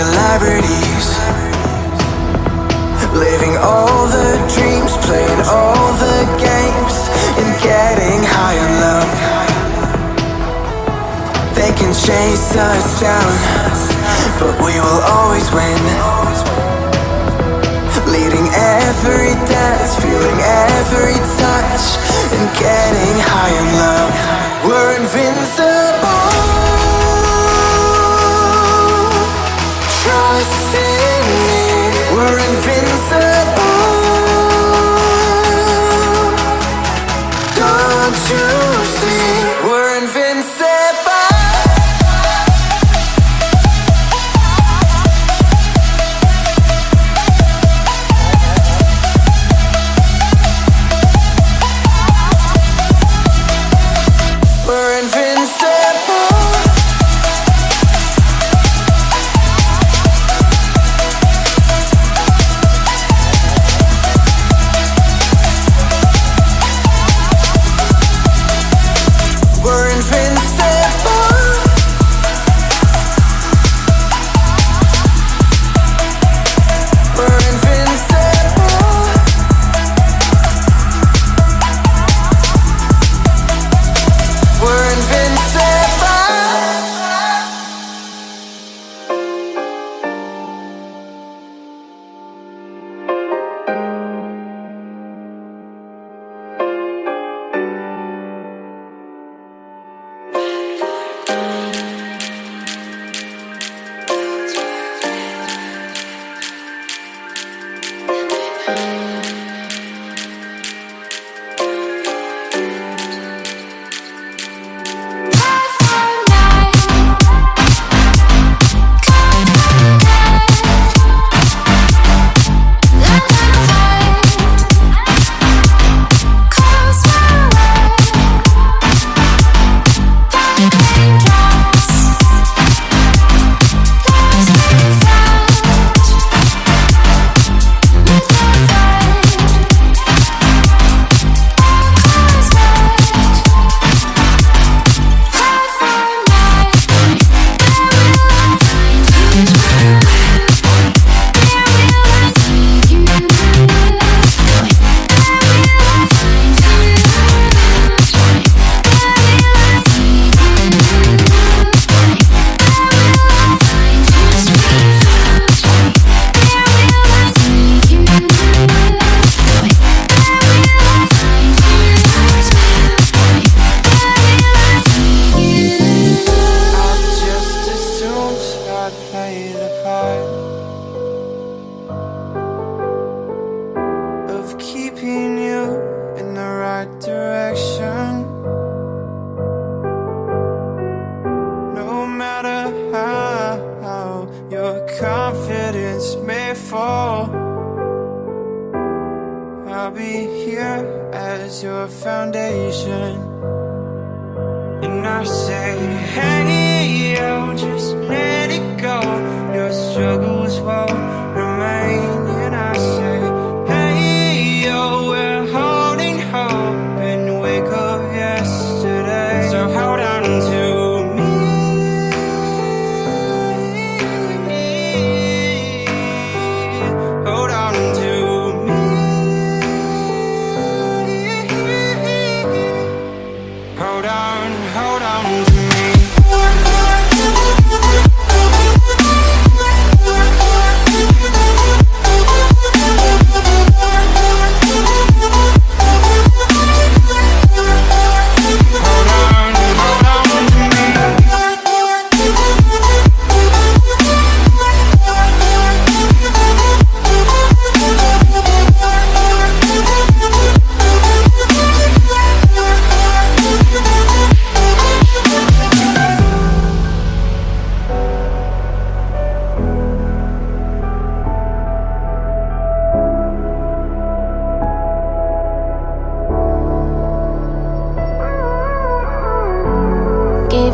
Celebrities. Living all the dreams, playing all the games And getting high on love. They can chase us down But we will always win. Leading every dance, feeling every touch And getting high on love. We're invincible.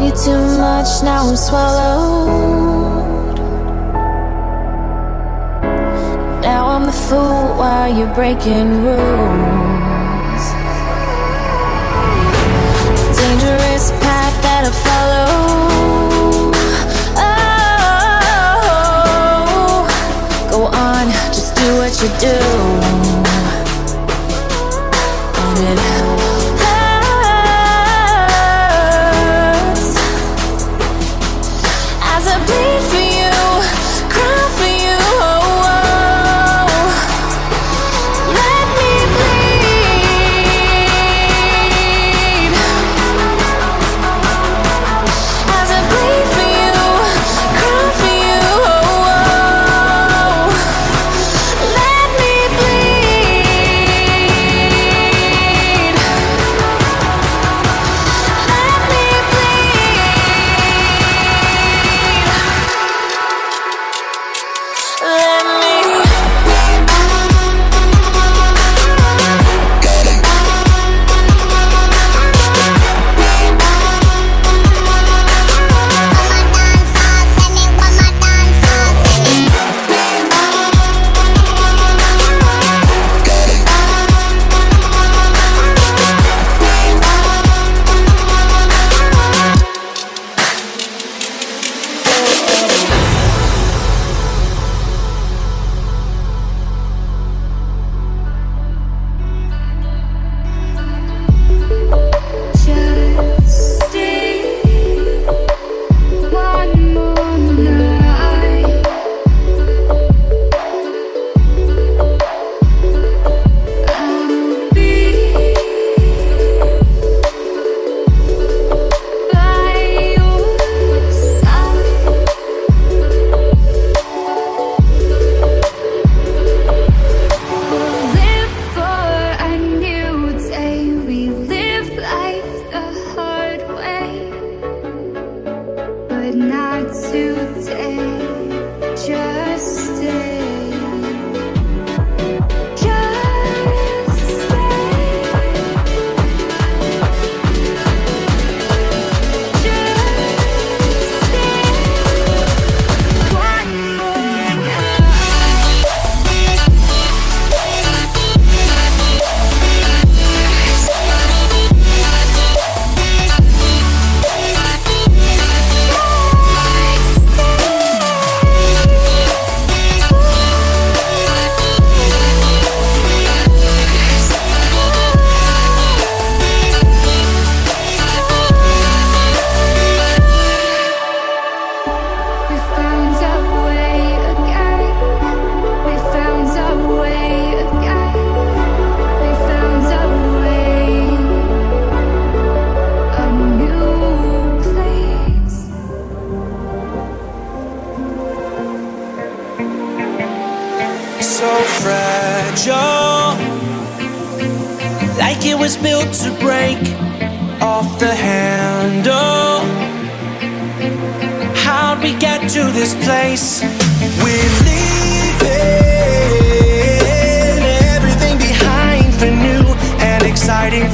you too much, now I'm swallowed. Now I'm the fool while you're breaking rules. Dangerous path that I follow. Oh, go on, just do what you do. so fragile Like it was built to break off the handle How'd we get to this place? We're leaving everything behind for new and exciting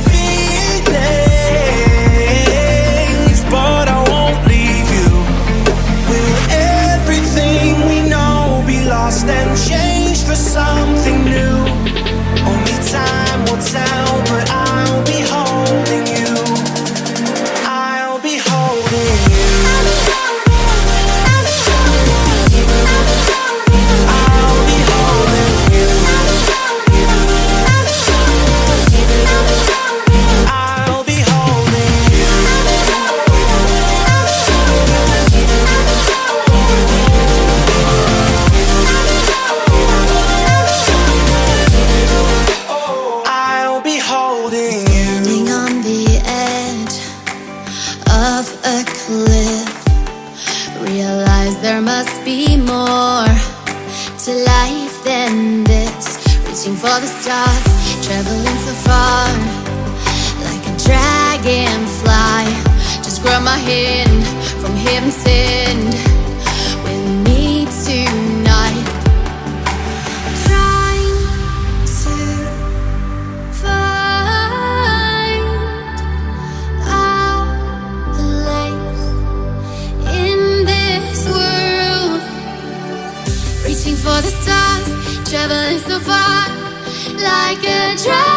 like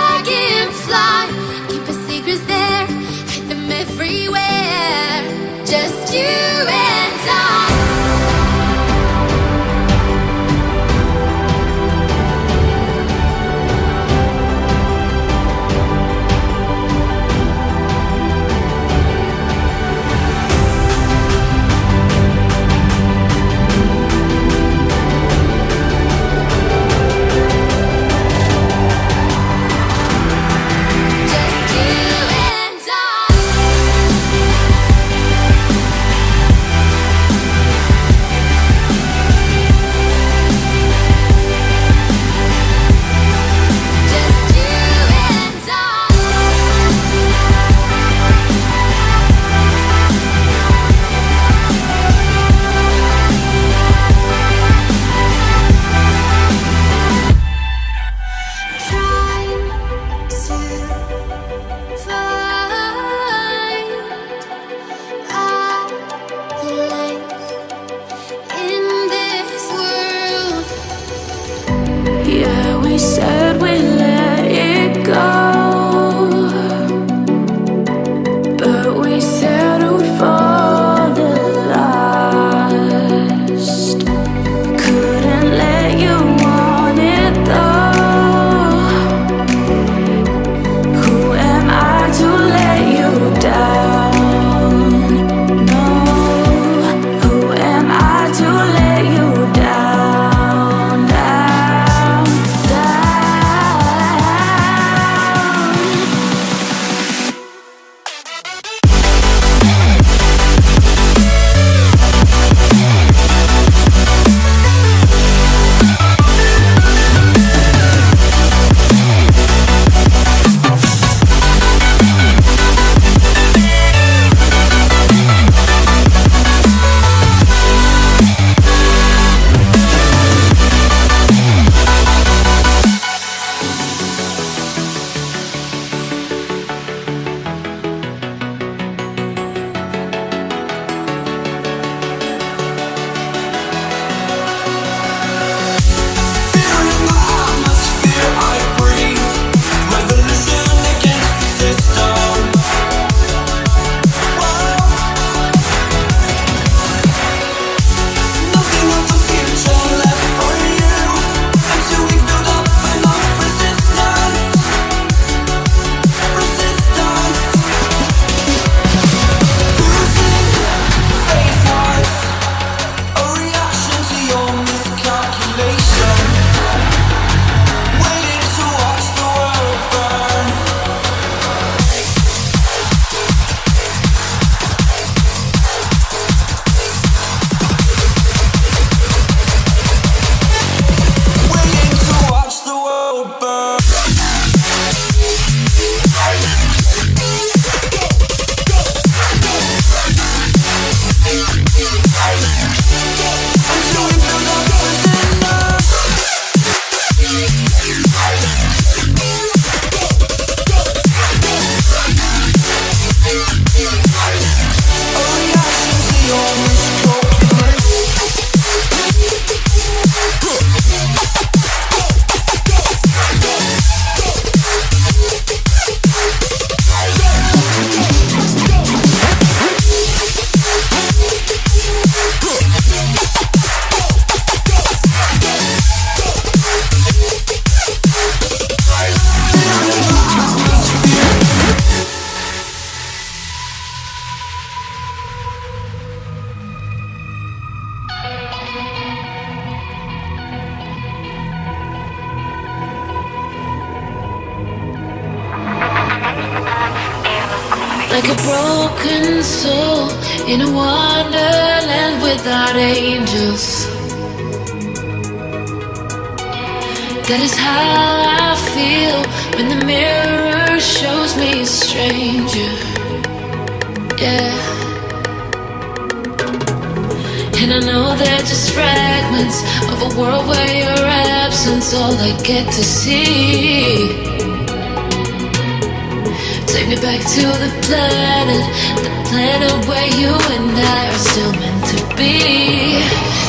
where you and I are still meant to be.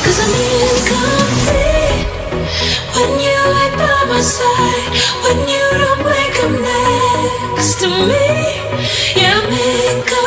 Cause I'm incomplete When you ain't by my side When you don't wake up next to me. Yeah, I'm incomplete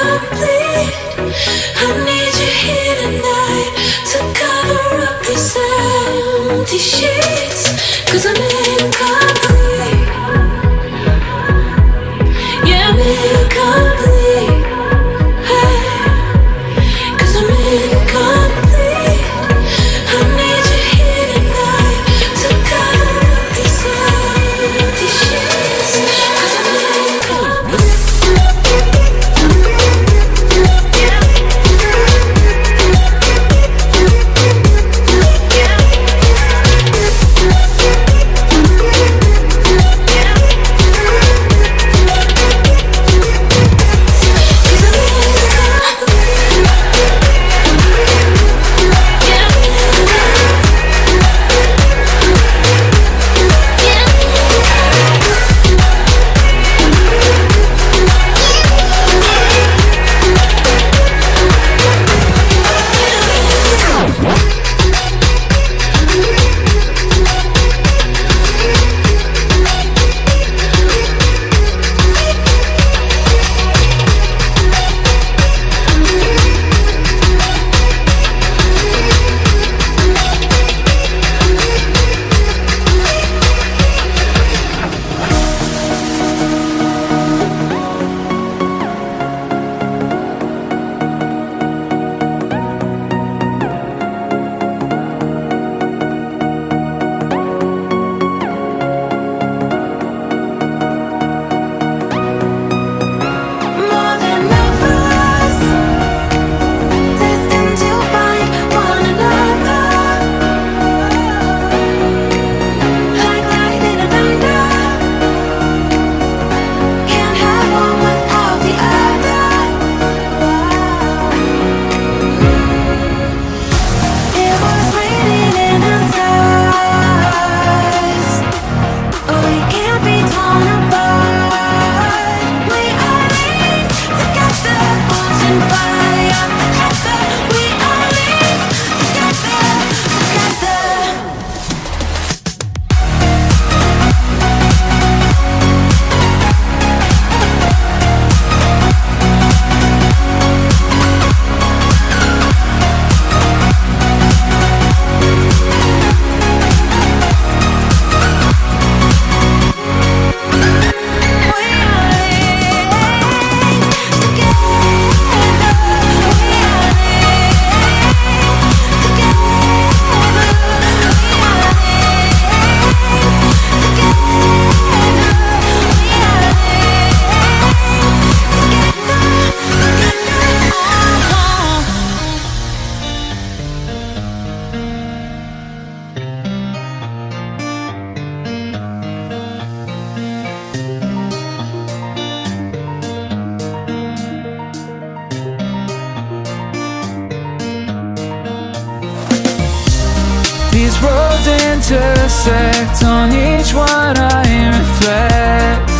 dissect On each one I reflect.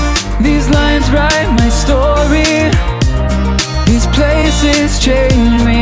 These lines write my story. These places change me.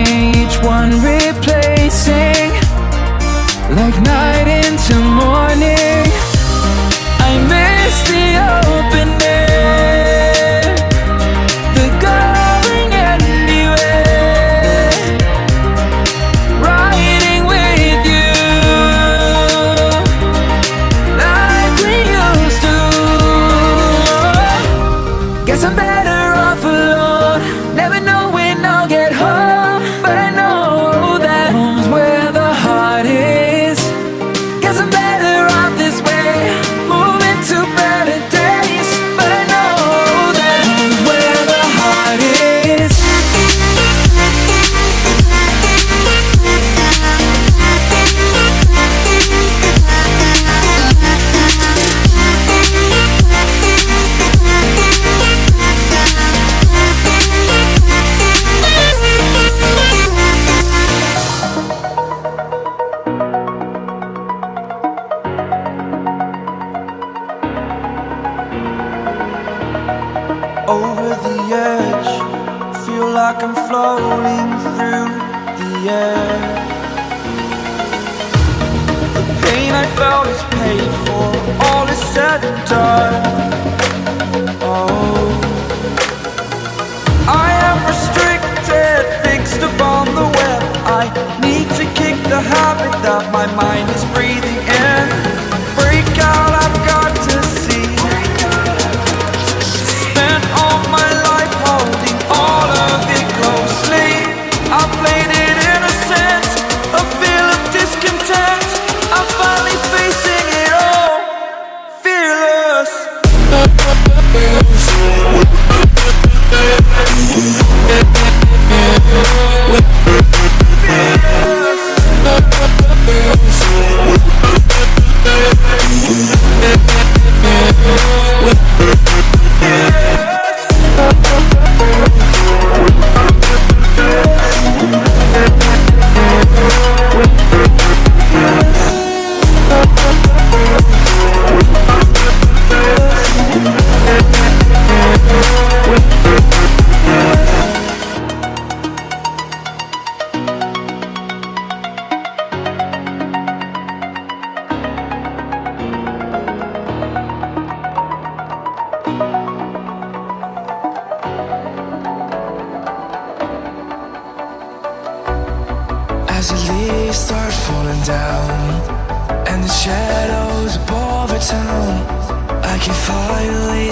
Floating through the air. The pain I felt is paid for, all is said and done. Oh, I am restricted, fixed upon the web. I need to kick the habit that my mind is breathing in.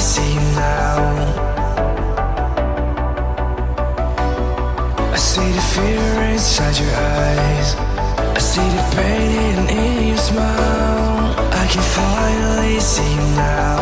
See now. I see the fear inside your eyes. I see the pain in your smile. I can finally see you now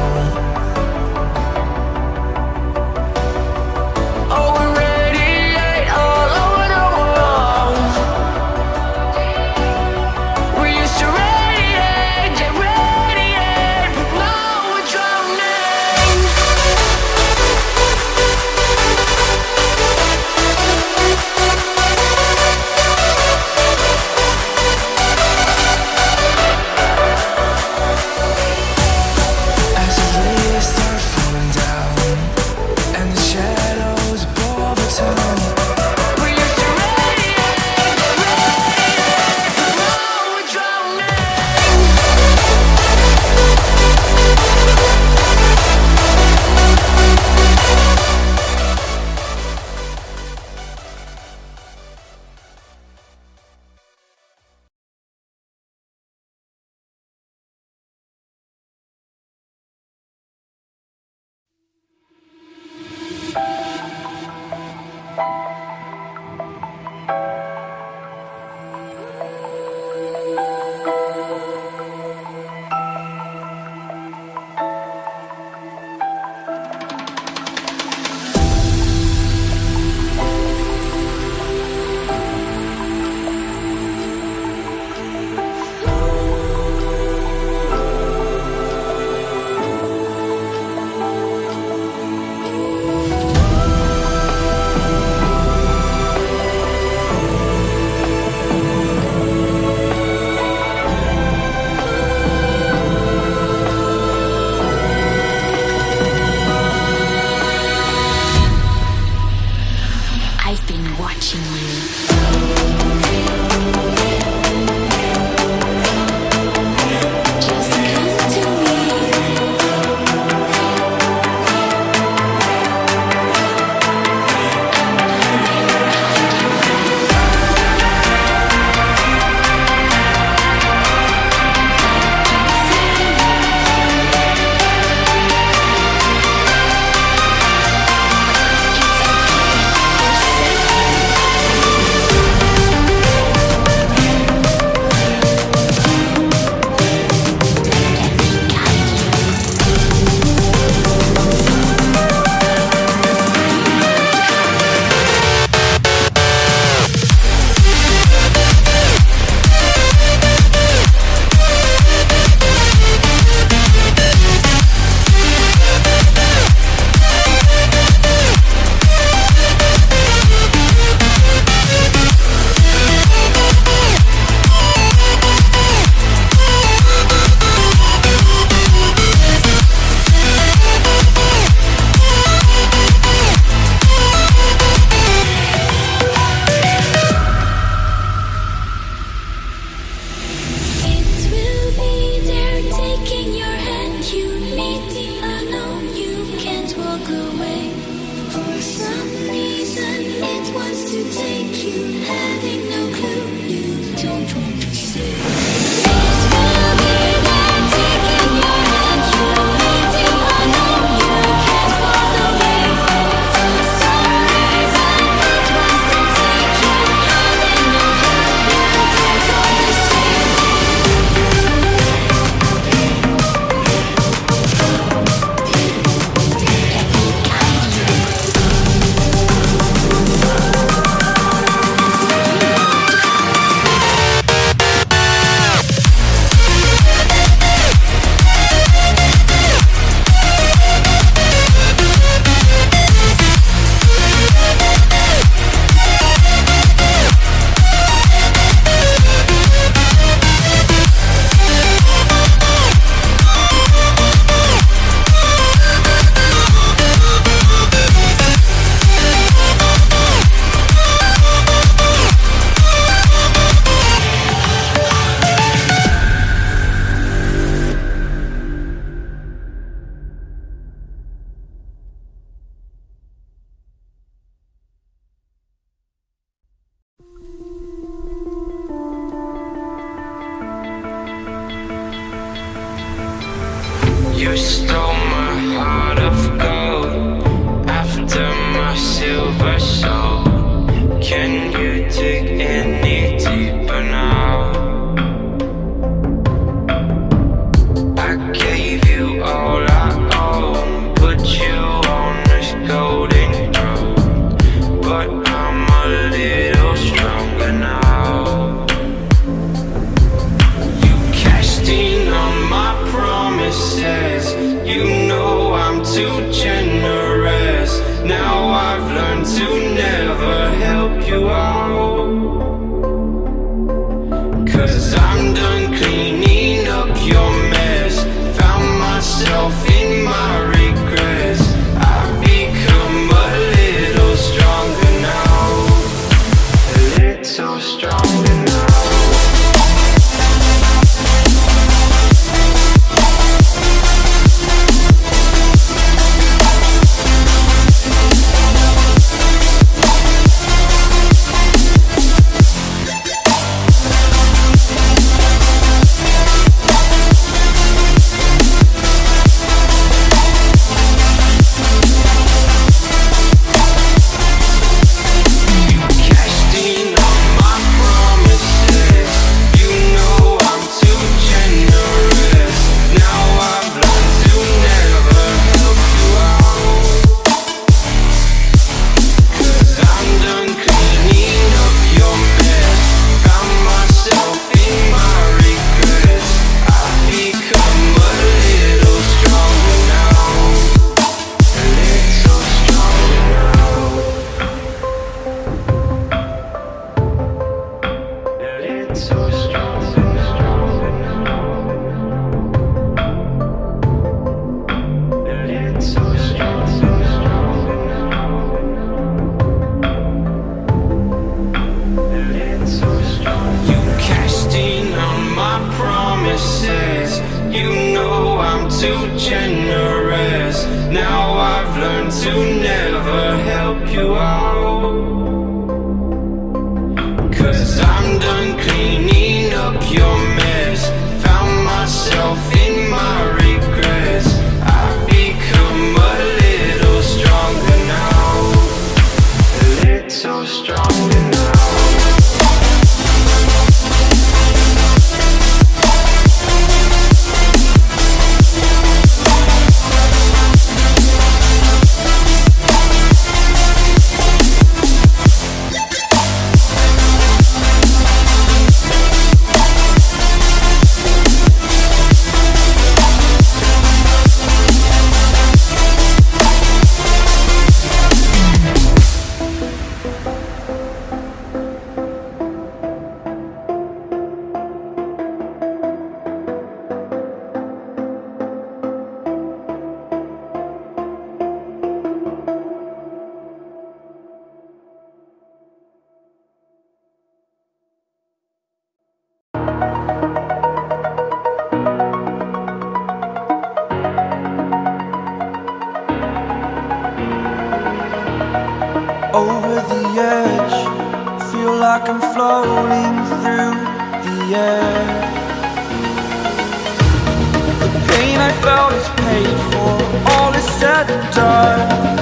said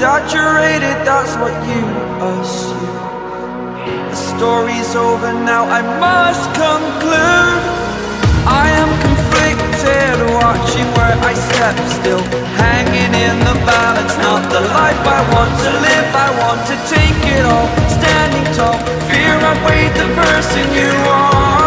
Exaggerated, that's what you assume. The story's over now, I must conclude. I am conflicted, watching where I step still. Hanging in the balance, not the life I want to live. I want to take it all, standing tall. Fear I weighed the person you are.